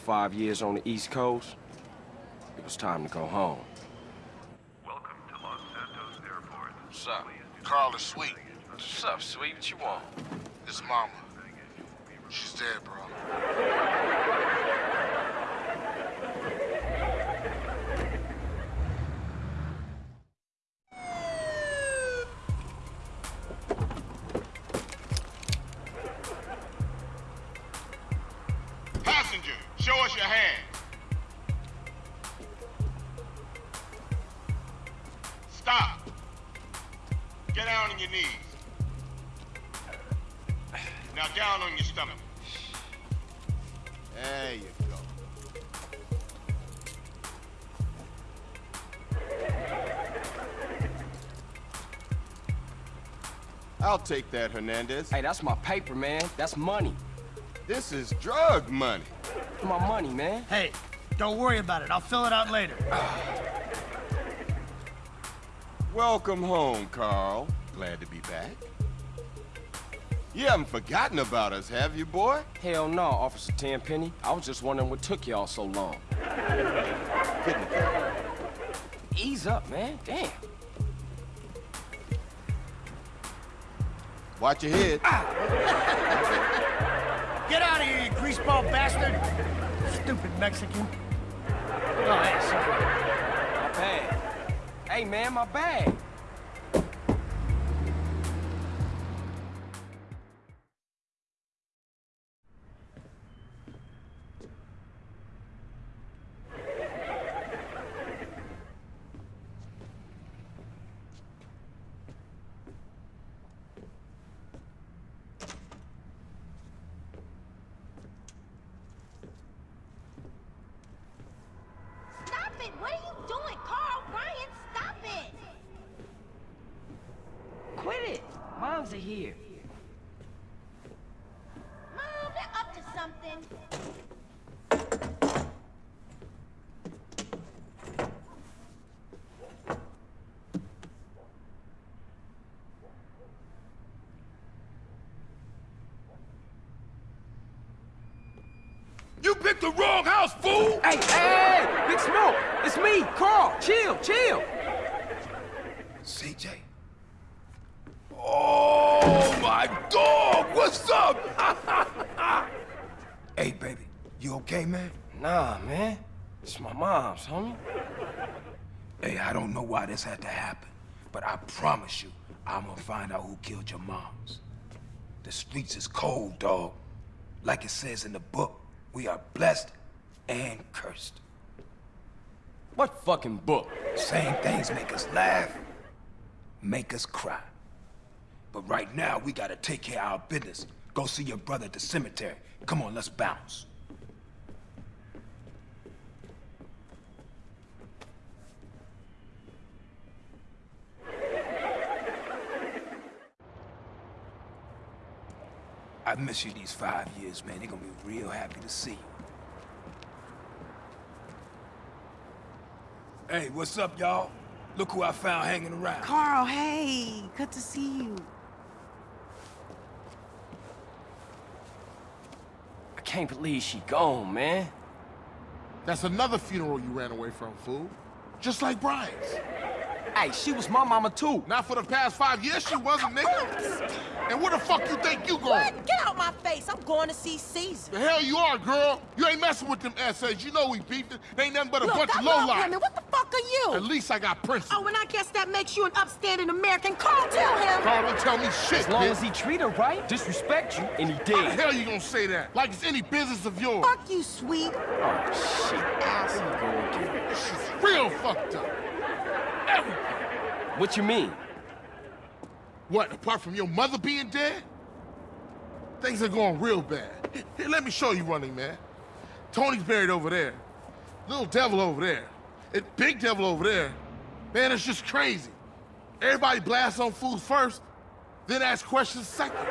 five years on the East Coast, it was time to go home. Welcome to Los Santos Airport. What's up? Carl is Sweet. What's up, sweet? What you want? His mama. She's dead, bro. Show us your hands. Stop. Get down on your knees. Now down on your stomach. There you go. I'll take that, Hernandez. Hey, that's my paper, man. That's money. This is drug money. My money, man. Hey, don't worry about it. I'll fill it out later. Welcome home, Carl. Glad to be back. You haven't forgotten about us, have you, boy? Hell no, Officer Tenpenny. I was just wondering what took y'all so long. Get in the car. Ease up, man. Damn. Watch your head. Get Stupid Mexican. Oh, bag. Hey, man, my bag. Stop it! What are you doing, Carl? Ryan, stop it! Quit it! Moms are here. Mom, they're up to something. You picked the wrong house, fool! Hey, hey, hey! Big Smoke! It's me, Carl! Chill, chill! CJ. Oh, my dog! What's up? hey, baby. You okay, man? Nah, man. It's my mom's, homie. Hey, I don't know why this had to happen, but I promise you, I'm gonna find out who killed your moms. The streets is cold, dog. Like it says in the book, we are blessed and cursed. What fucking book? Same things make us laugh, make us cry. But right now, we gotta take care of our business. Go see your brother at the cemetery. Come on, let's bounce. I miss you these five years, man. They're gonna be real happy to see you. Hey, what's up, y'all? Look who I found hanging around. Carl, hey, good to see you. I can't believe she gone, man. That's another funeral you ran away from, fool. Just like Brian's. Hey, she was my mama too. Not for the past five years, she wasn't, nigga. And where the fuck you think you going? What? Get out my face. I'm going to see Cesar. The hell you are, girl. You ain't messing with them essays. You know we beefed it. They ain't nothing but a Look, bunch I of love lowlife. women. What the fuck are you? At least I got Prince. Oh, and I guess that makes you an upstanding American. Carl, tell him. Carl, don't tell me shit, As long bitch. as he treat her right, disrespect you, and he did. How the hell you gonna say that? Like it's any business of yours. Fuck you, Sweet. Oh, shit. Here you. She's real fucked up. Everything. What you mean? What, apart from your mother being dead? Things are going real bad. Here, let me show you running, man. Tony's buried over there. Little devil over there. Big devil over there. Man, it's just crazy. Everybody blasts on food first, then ask questions second.